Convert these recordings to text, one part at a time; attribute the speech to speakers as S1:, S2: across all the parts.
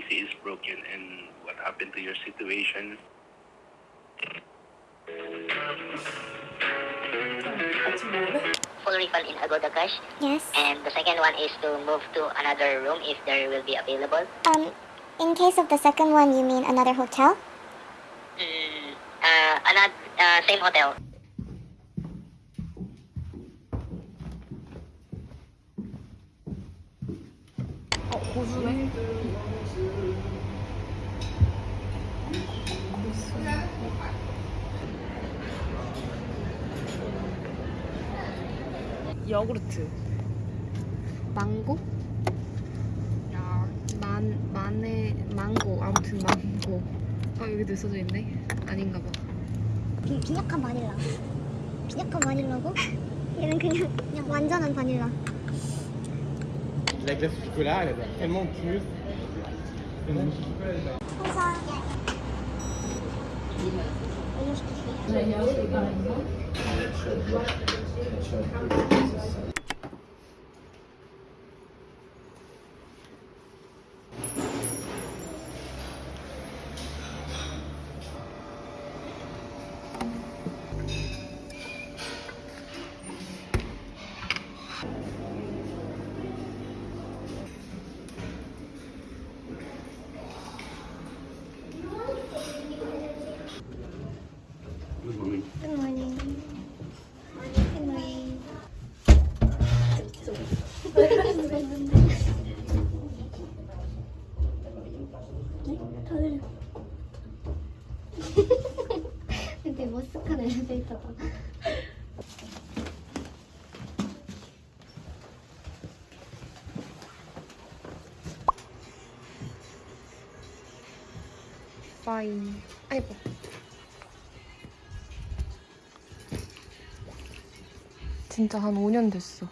S1: all the AC is broken and what happened to your situation.
S2: full refund in Agoda Cash.
S3: Yes.
S2: And the second one is to move to another room if there will be available.
S3: Um, in case of the second one, you mean another hotel?
S2: Mm, uh, another, uh, same hotel.
S3: 빈약한 바닐라. 빈약한 바닐라고? 얘는 그냥, 그냥 완전한 바닐라.
S4: La glace au chocolat, elle a l'air tellement pure.
S3: 우
S5: 빠이. 아이고. 진짜 한 5년 됐어.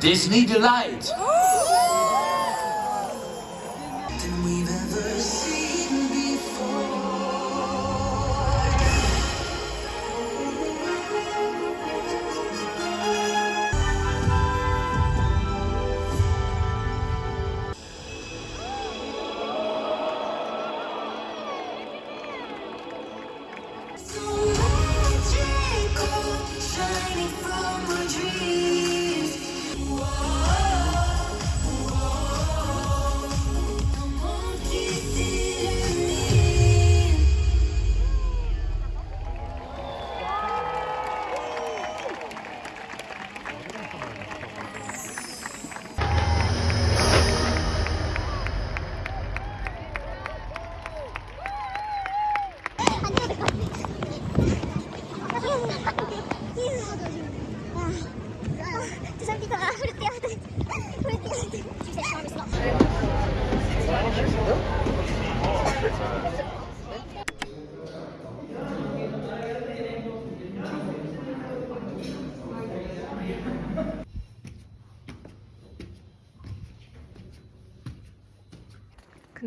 S6: Disney Delight. Oh!
S7: shining from
S3: a dream.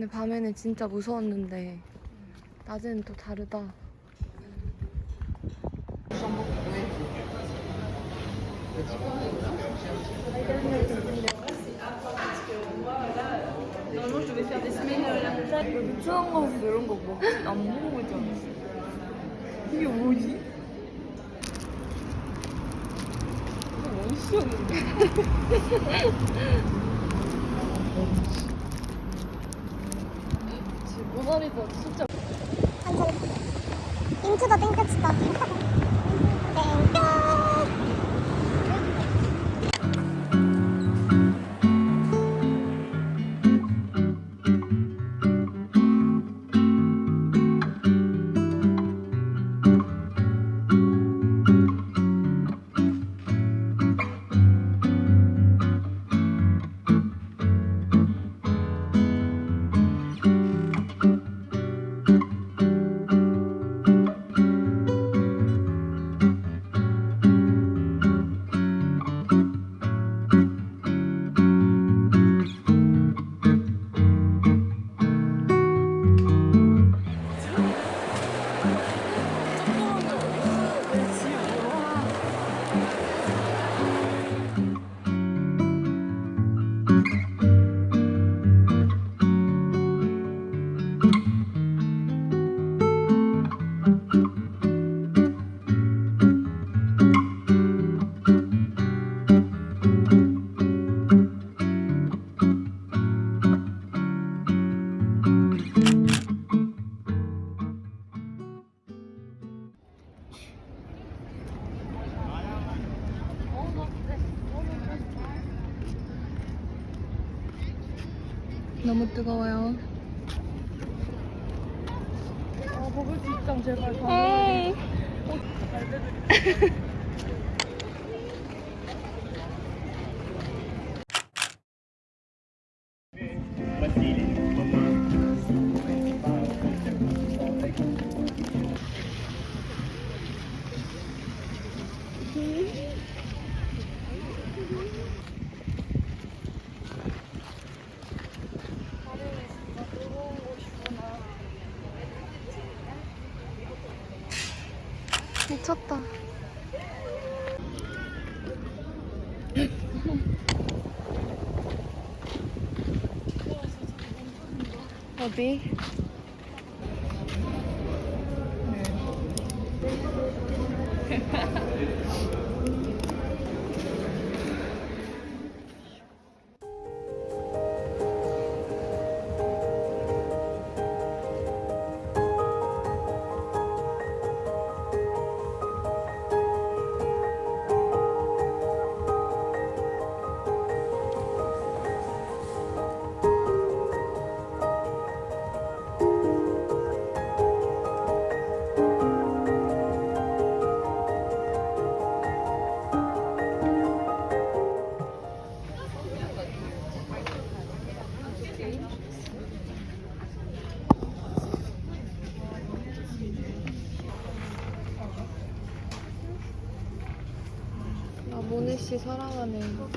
S5: 근데 밤에는 진짜 무서웠는데 낮에는 또 다르다.
S8: 유치원 가서 이런 거 먹지 안 먹어보지 않았어? 이게 뭐지? 이거 원시였는데? 모나리자 진짜
S3: 인투더 땡볕이다.
S5: 뜨거워요.
S8: 아 먹을 수 있장 제발 다
S5: 미쳤 어디? 사랑하네.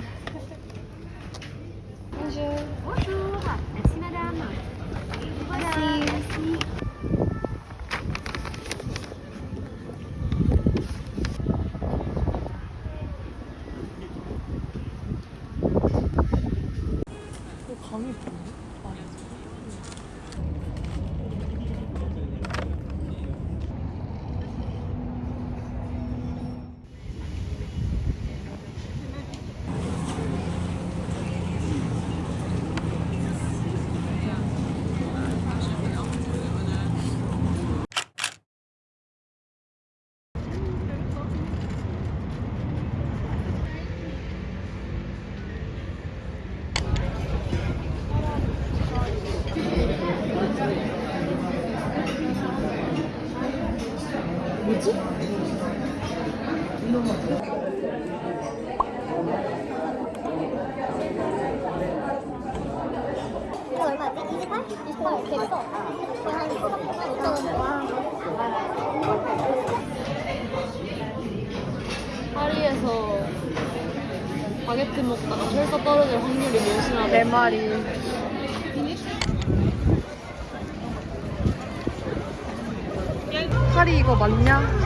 S3: 이거 얼마였지? 28? 28 됐어. 한 5,000원. 와.
S9: 파리에서 바게트 먹다가 설사 떨어질 확률이 몇이나
S5: 네 마리. 파리 이거 맞냐?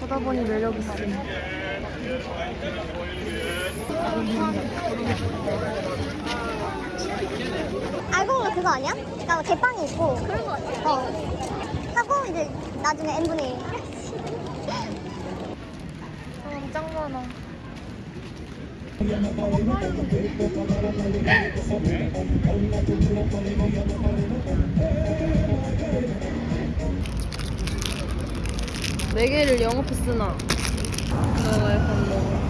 S5: 보다 보니 매력 있음.
S3: 알고 보면 그거 아니야? 그러니까 뭐 제빵이 있고 그런 거 같아. 어. 하고 이제 나중에 n분의 1.
S5: 사람 짱 많아.
S9: 네 개를 영업했으나 너가 약간 뭐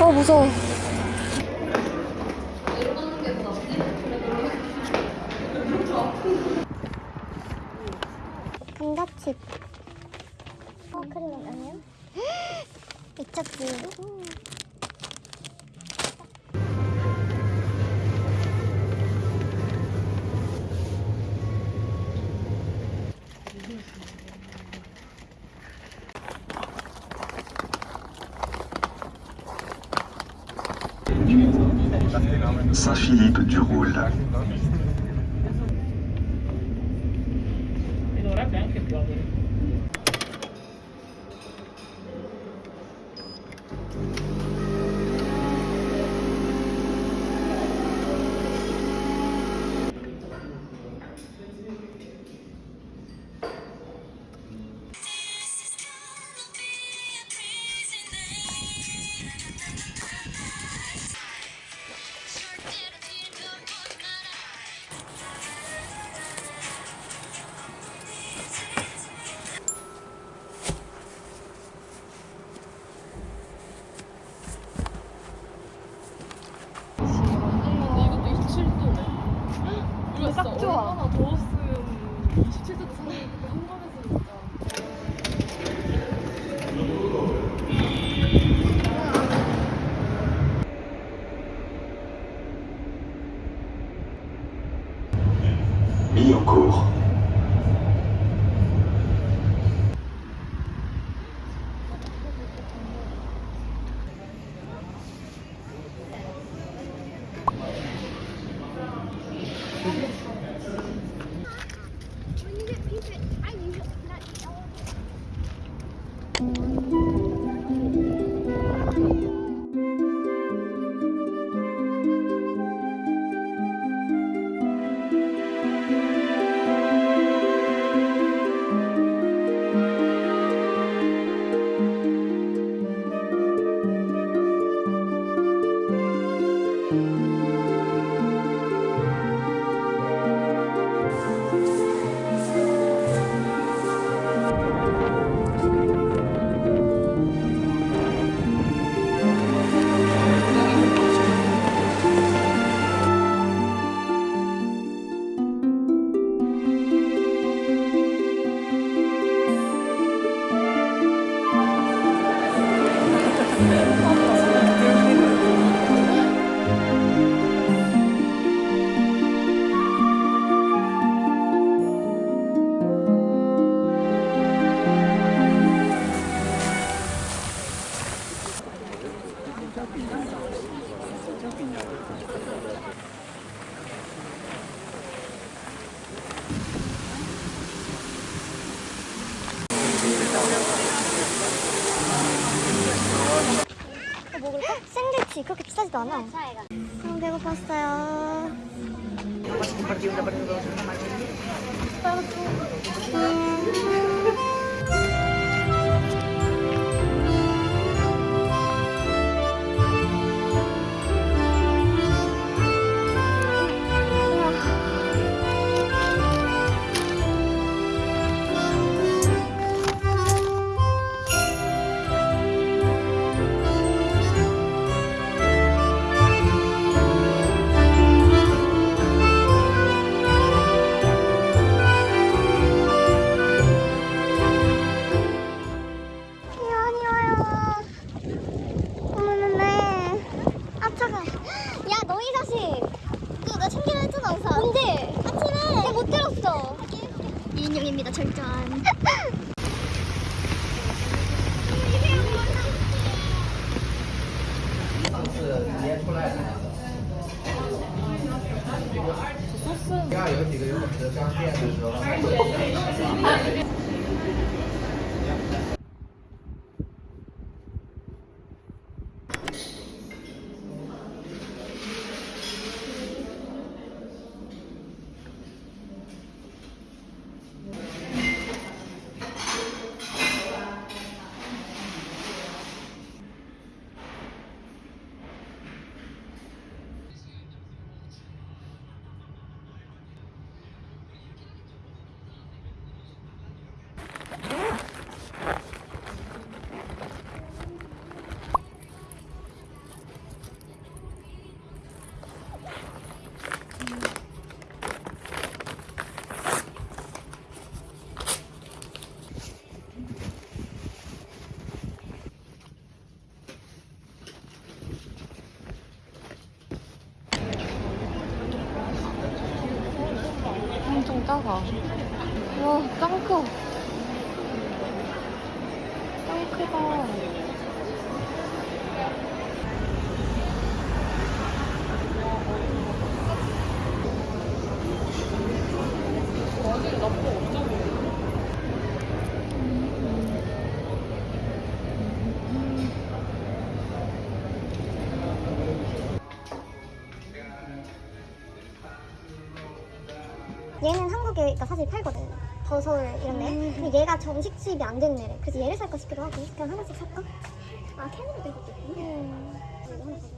S3: 어
S5: 무서워.
S3: 감자칩. 어, 크림 아니야? 미쳤지.
S10: nulla.
S3: E dovrebbe anche piovere. 샌드위치 그렇게 비싸지도 않아. 너무 배고팠어요. 이
S8: 크다.
S3: 얘는 한국에 사실 팔거든. 버섯 이런 애. 음. 근데 얘가 정식 수입이 안 됐네 그래서 얘를 살까 싶기도 하고. 그냥 하나씩 살까? 아 캔으로 된 것도 있구나. 음.
S8: 음.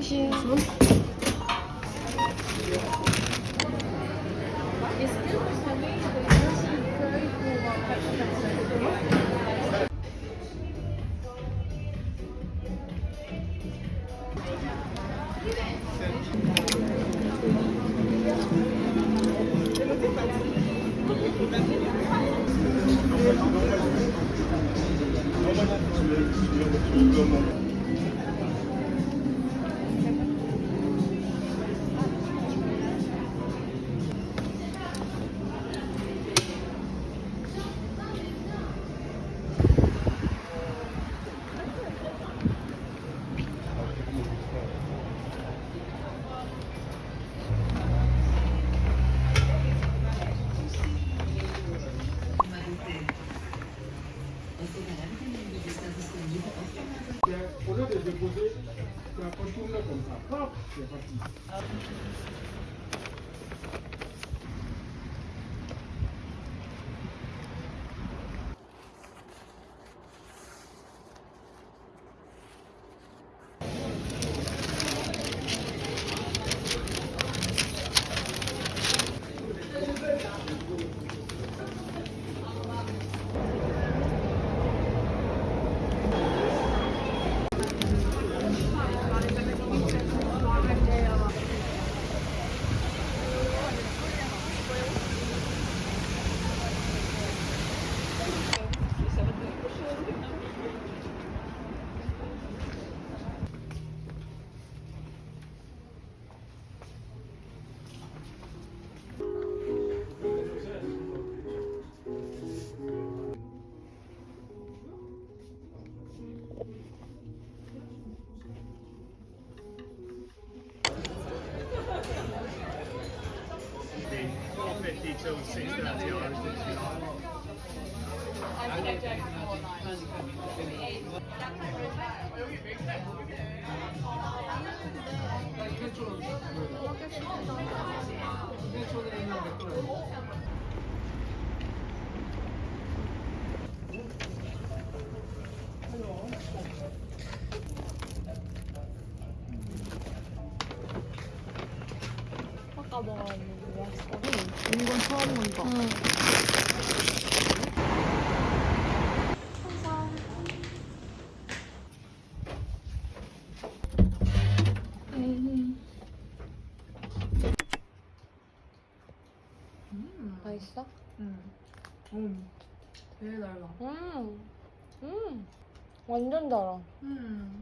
S4: 신선 私た
S8: ちは。 먹었는데 맛있어. 이건 처음 본다.
S5: 맛있어?
S8: 응. 음. 되게 달라.
S5: 음, 음, 완전 달아.
S8: 음.